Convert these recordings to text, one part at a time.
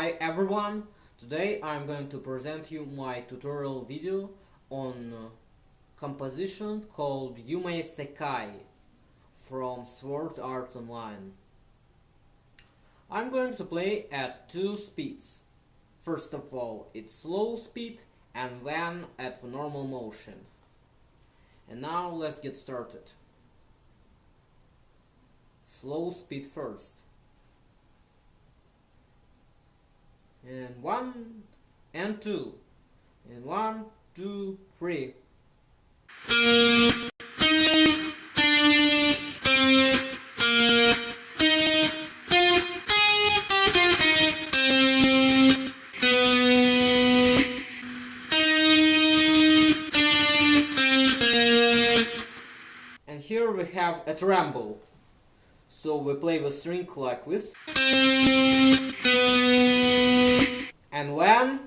Hi everyone! Today I'm going to present you my tutorial video on uh, composition called Yume Sekai from Sword Art Online. I'm going to play at two speeds. First of all, it's slow speed and then at the normal motion. And now let's get started. Slow speed first. And one and two. And one two three. And here we have a tremble. So we play the string like this and when?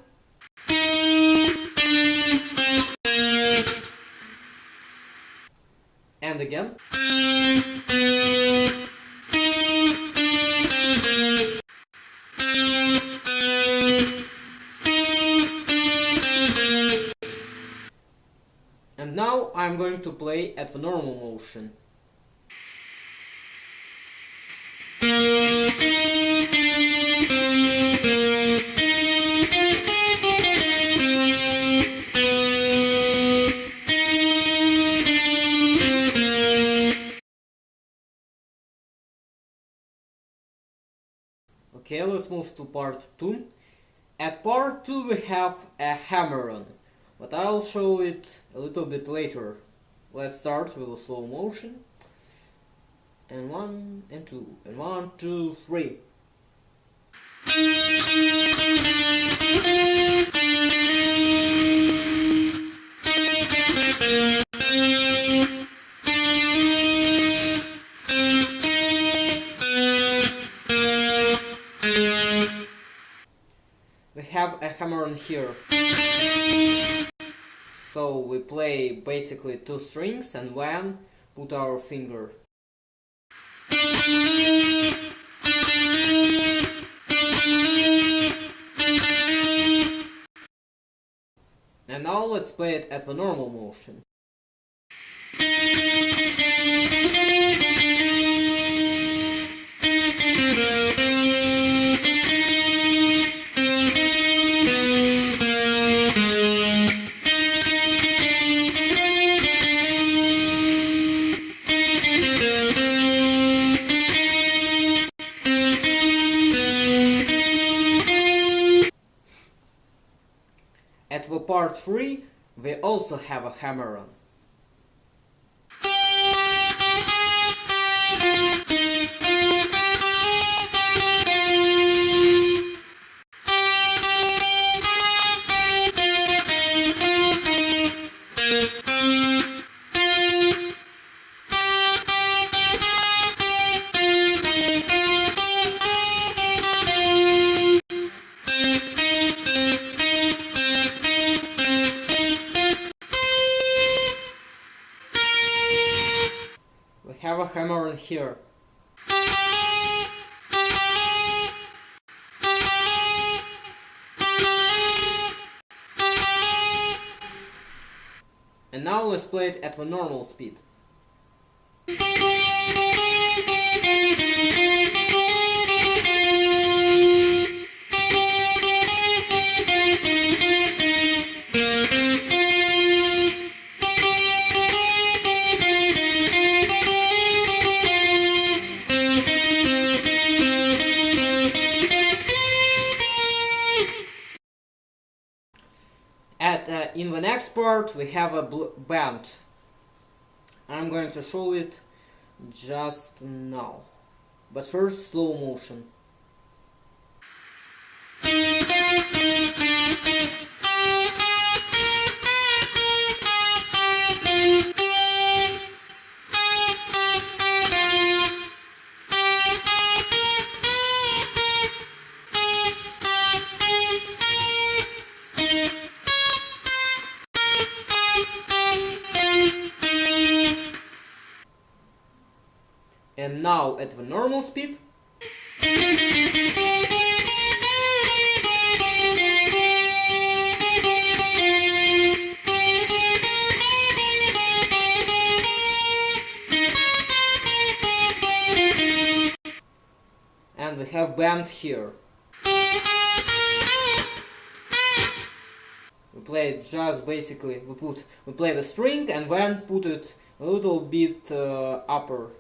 And again? And now I'm going to play at the normal motion Okay, let's move to part 2. At part 2 we have a hammer-on, but I'll show it a little bit later. Let's start with a slow motion. And one, and two, and one, two, three. Here. So we play basically two strings and then put our finger. And now let's play it at the normal motion. Part 3, we also have a hammer-on. Hammer-on here. And now let's play it at the normal speed. At uh, in the next part we have a band. I'm going to show it just now. But first slow motion. now at the normal speed. And we have bent here. We play just basically, we put, we play the string and then put it a little bit uh, upper.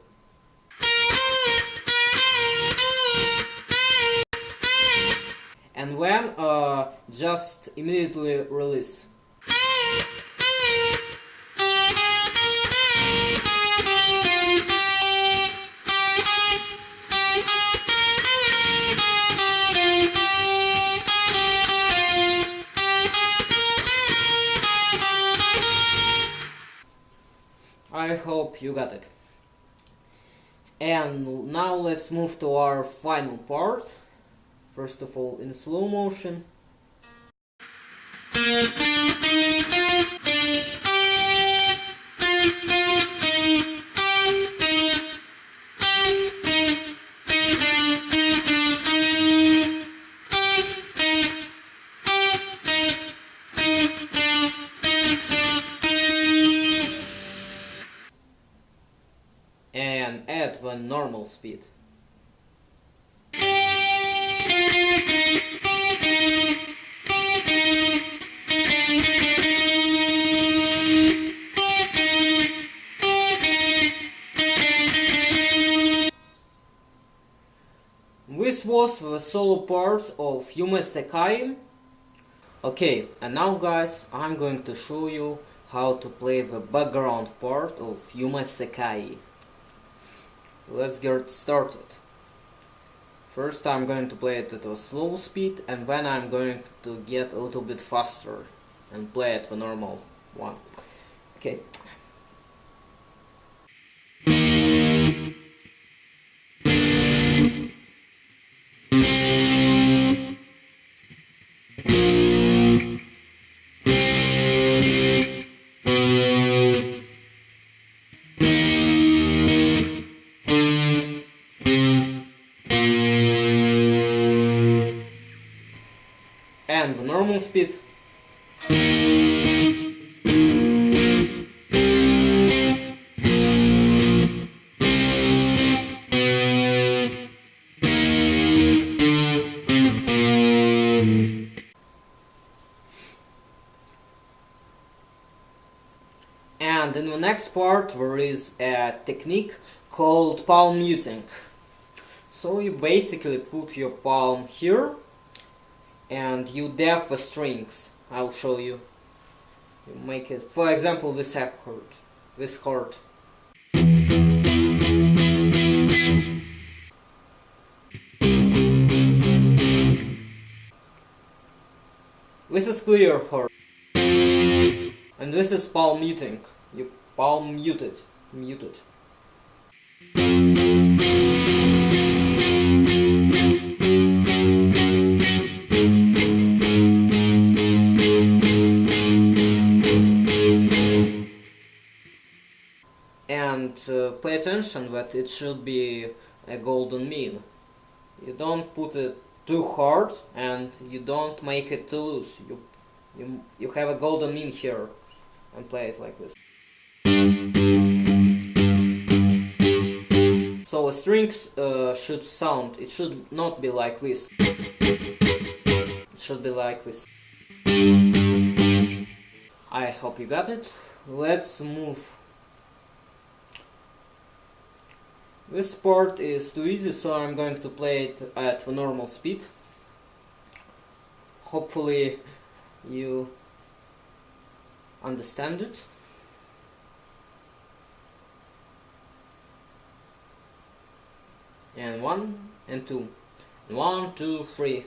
And when uh, just immediately release. I hope you got it. And now let's move to our final part. First of all in slow motion. Normal speed. This was the solo part of Yume Sekai. Okay, and now guys, I'm going to show you how to play the background part of Yume Sekai. Let's get started. First I'm going to play it at a slow speed and then I'm going to get a little bit faster and play it the normal one. Okay. Speed. And in the next part there is a technique called palm muting. So you basically put your palm here and you deaf the strings. I'll show you. You make it, for example, this F chord, this chord. This is clear chord. And this is palm muting. You palm muted, muted. Attention that it should be a golden mean. You don't put it too hard and you don't make it too loose. You, you, you have a golden mean here and play it like this. So a strings uh, should sound, it should not be like this. It should be like this. I hope you got it. Let's move This part is too easy, so I'm going to play it at the normal speed. Hopefully you understand it. And one, and two. One, two, three.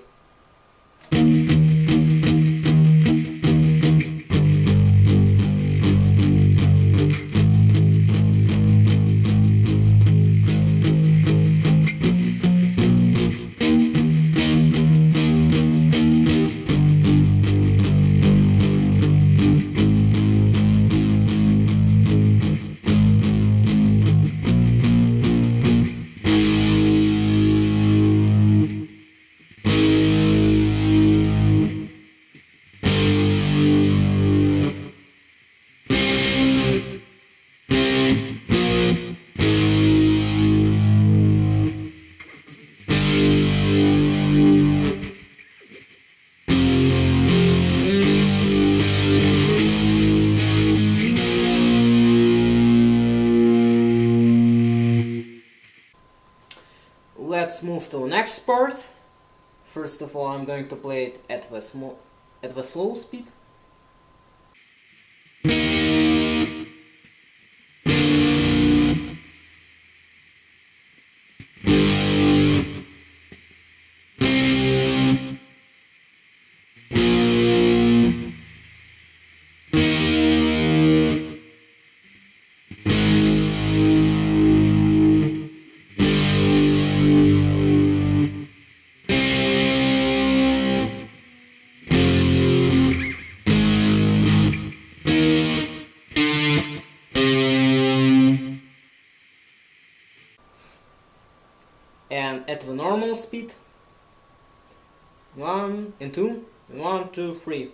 Let's move to the next part. First of all, I'm going to play it at the at the slow speed. At the normal speed one and two. one two three